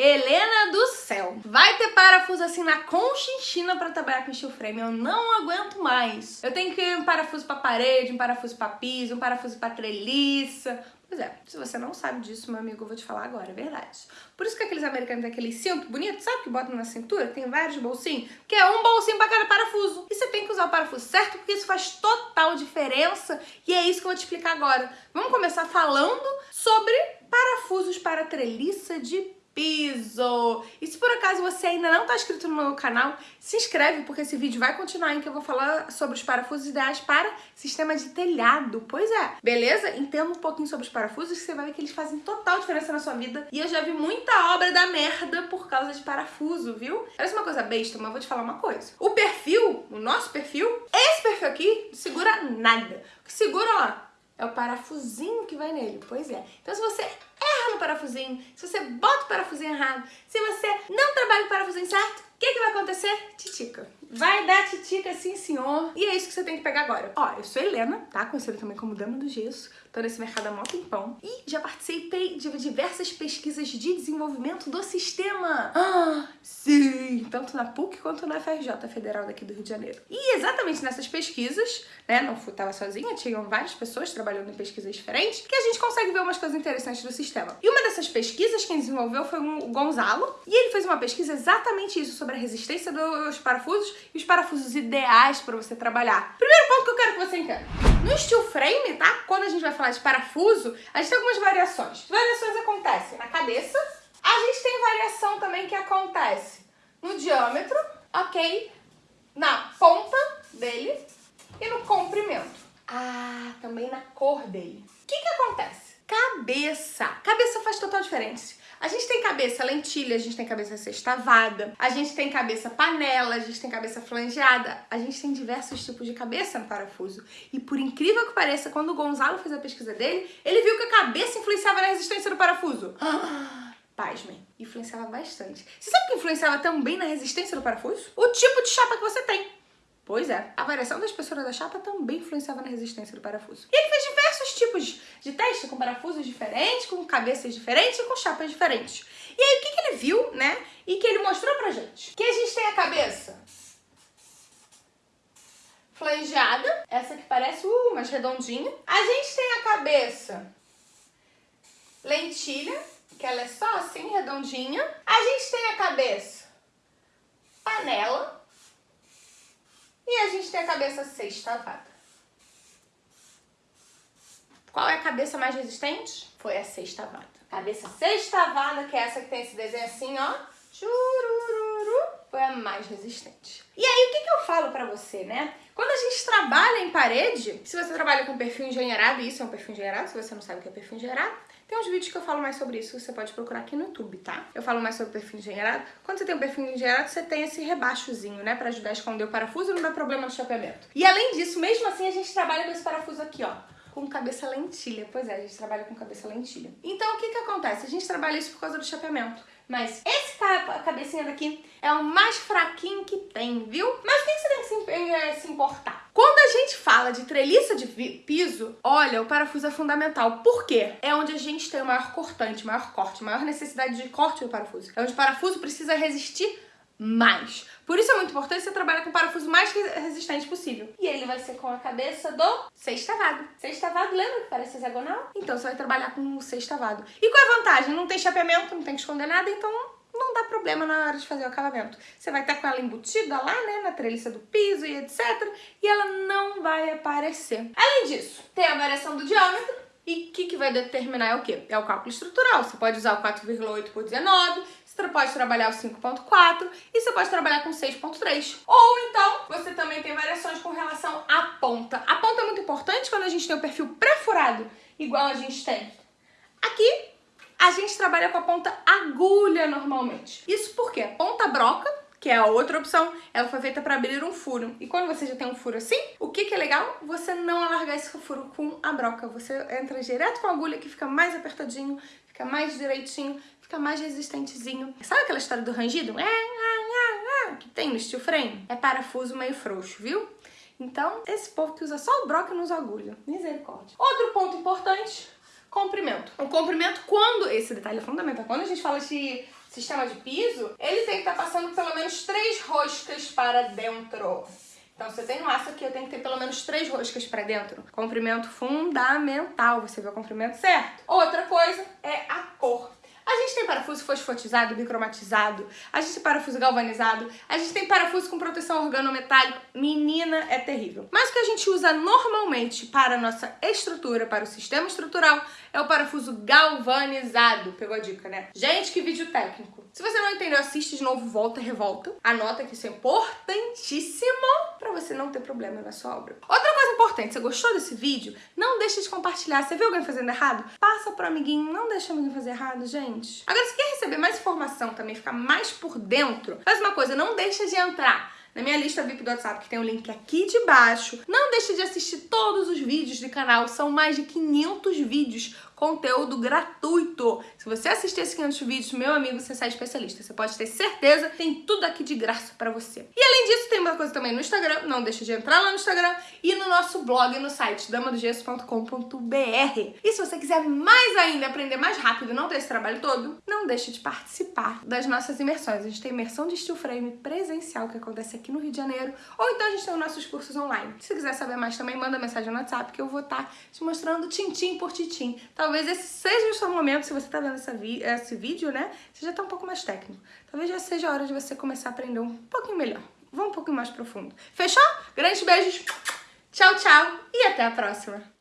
Helena do céu, vai ter parafuso assim na conchinchina pra trabalhar com steel frame, eu não aguento mais. Eu tenho que um parafuso pra parede, um parafuso pra piso, um parafuso pra treliça, Pois é, se você não sabe disso, meu amigo, eu vou te falar agora, é verdade. Por isso que aqueles americanos têm aquele cinto bonito, sabe, que botam na cintura, tem vários bolsinhos, que é um bolsinho pra cada parafuso. E você tem que usar o parafuso certo, porque isso faz total diferença, e é isso que eu vou te explicar agora. Vamos começar falando sobre parafusos para treliça de piso. E se por acaso você ainda não está inscrito no meu canal, se inscreve porque esse vídeo vai continuar em que eu vou falar sobre os parafusos ideais para sistema de telhado. Pois é, beleza? Entenda um pouquinho sobre os parafusos que você vai ver que eles fazem total diferença na sua vida. E eu já vi muita obra da merda por causa de parafuso, viu? Parece uma coisa besta, mas vou te falar uma coisa. O perfil, o nosso perfil, esse perfil aqui, segura nada. O que segura, ó, é o parafusinho que vai nele. Pois é. Então se você erra no parafusinho, se você bota o parafusinho errado, se você não trabalha o parafusinho certo, o que, que vai acontecer? Titica. Vai dar titica, sim senhor. E é isso que você tem que pegar agora. Ó, eu sou Helena, tá? Conhecida também como Dama do Gesso. Tô nesse mercado há mó tempão. E já participei de diversas pesquisas de desenvolvimento do sistema. Ah, sim! Tanto na PUC quanto na FRJ Federal daqui do Rio de Janeiro. E exatamente nessas pesquisas, né? Não fui, tava sozinha, tinham várias pessoas trabalhando em pesquisas diferentes, que a gente consegue ver umas coisas interessantes do sistema. E uma dessas pesquisas, quem desenvolveu foi o Gonzalo. E ele fez uma pesquisa exatamente isso, sobre a resistência dos parafusos e os parafusos ideais para você trabalhar. Primeiro ponto que eu quero que você entenda. No steel frame, tá? Quando a gente vai falar de parafuso, a gente tem algumas variações. Variações acontecem na cabeça, a gente tem variação também que acontece no diâmetro, ok? Na ponta dele e no comprimento. Ah, também na cor dele. O que que acontece? Cabeça. Cabeça faz total diferença. A gente tem cabeça lentilha, a gente tem cabeça sextavada, a gente tem cabeça panela, a gente tem cabeça flangeada, a gente tem diversos tipos de cabeça no parafuso. E por incrível que pareça, quando o Gonzalo fez a pesquisa dele, ele viu que a cabeça influenciava na resistência do parafuso. Ah, pasmem, influenciava bastante. Você sabe o que influenciava também na resistência do parafuso? O tipo de chapa que você tem. Pois é, a variação da espessura da chapa também influenciava na resistência do parafuso. E ele fez tipos de teste com parafusos diferentes, com cabeças diferentes e com chapas diferentes. E aí o que, que ele viu, né? E que ele mostrou pra gente? Que a gente tem a cabeça flangeada, essa que parece uh, mais redondinha. A gente tem a cabeça lentilha, que ela é só assim, redondinha. A gente tem a cabeça panela, e a gente tem a cabeça sextavada. Qual é a cabeça mais resistente? Foi a sextavada. Cabeça sextavada, que é essa que tem esse desenho assim, ó. Churururu, foi a mais resistente. E aí, o que, que eu falo pra você, né? Quando a gente trabalha em parede, se você trabalha com perfil engenheirado, isso é um perfil engenheirado, se você não sabe o que é perfil engenheirado, tem uns vídeos que eu falo mais sobre isso, você pode procurar aqui no YouTube, tá? Eu falo mais sobre perfil engenheirado. Quando você tem um perfil engenheirado, você tem esse rebaixozinho, né? Pra ajudar a esconder o parafuso e não dar problema no chapeamento. E além disso, mesmo assim, a gente trabalha com esse parafuso aqui, ó com cabeça lentilha. Pois é, a gente trabalha com cabeça lentilha. Então, o que que acontece? A gente trabalha isso por causa do chapeamento. Mas esse cabecinha daqui é o mais fraquinho que tem, viu? Mas o que você tem que se, eh, se importar? Quando a gente fala de treliça de piso, olha, o parafuso é fundamental. Por quê? É onde a gente tem o maior cortante, maior corte, maior necessidade de corte do parafuso. É onde o parafuso precisa resistir mais. Por isso é muito importante você trabalhar com o parafuso mais resistente possível. E ele vai ser com a cabeça do sextavado. Sextavado, lembra que parece hexagonal? Então você vai trabalhar com o sextavado. E qual é a vantagem? Não tem chapeamento, não tem que esconder nada, então não dá problema na hora de fazer o acabamento. Você vai estar com ela embutida lá, né, na treliça do piso e etc. E ela não vai aparecer. Além disso, tem a variação do diâmetro, e o que, que vai determinar é o quê? É o cálculo estrutural. Você pode usar o 4,8 por 19, você pode trabalhar o 5.4 e você pode trabalhar com 6.3. Ou então, você também tem variações com relação à ponta. A ponta é muito importante quando a gente tem o perfil pré-furado, igual a gente tem aqui. A gente trabalha com a ponta agulha normalmente. Isso porque a ponta broca que é a outra opção, ela foi feita para abrir um furo. E quando você já tem um furo assim, o que, que é legal? Você não alargar esse furo com a broca. Você entra direto com a agulha que fica mais apertadinho, fica mais direitinho, fica mais resistentezinho. Sabe aquela história do rangido? É, é, é, que tem no steel frame? É parafuso meio frouxo, viu? Então, esse povo que usa só o broca não usa agulha. Misericórdia. Outro ponto importante, comprimento. O comprimento, quando... Esse detalhe é fundamental. Quando a gente fala de sistema de piso, ele tem que estar tá passando pelo menos três roscas para dentro. Então, se eu tenho um aço aqui, eu tenho que ter pelo menos três roscas para dentro. Comprimento fundamental, você vê o comprimento certo. Outra coisa é a cor. Parafuso fosfatizado, bicromatizado, a gente tem parafuso galvanizado, a gente tem parafuso com proteção organometálica. Menina, é terrível. Mas o que a gente usa normalmente para a nossa estrutura, para o sistema estrutural, é o parafuso galvanizado. Pegou a dica, né? Gente, que vídeo técnico. Se você não entendeu, assiste de novo, volta, revolta. Anota que isso é importantíssimo para você não ter problema na sua obra. Outra coisa importante, você gostou desse vídeo? Não deixe de compartilhar. Você viu alguém fazendo errado? Passa pro amiguinho, não deixa o amiguinho fazer errado, gente. Agora, se quer receber mais informação também, ficar mais por dentro, faz uma coisa, não deixa de entrar na minha lista VIP do WhatsApp, que tem o um link aqui de baixo. Não deixe de assistir todos os vídeos do canal, são mais de 500 vídeos conteúdo gratuito. Se você assistir esses 500 vídeos, meu amigo, você sai especialista. Você pode ter certeza, tem tudo aqui de graça pra você. E além disso, tem uma coisa também no Instagram, não deixa de entrar lá no Instagram e no nosso blog no site damadogesso.com.br. E se você quiser mais ainda, aprender mais rápido, não ter esse trabalho todo, não deixe de participar das nossas imersões. A gente tem imersão de steel frame presencial que acontece aqui no Rio de Janeiro, ou então a gente tem os nossos cursos online. Se quiser saber mais também, manda mensagem no WhatsApp que eu vou estar tá te mostrando tintim por tintim. Talvez esse seja o seu momento, se você está vendo vi esse vídeo, né? Você já está um pouco mais técnico. Talvez já seja a hora de você começar a aprender um pouquinho melhor. Vamos um pouquinho mais profundo. Fechou? Grandes beijos, tchau, tchau e até a próxima!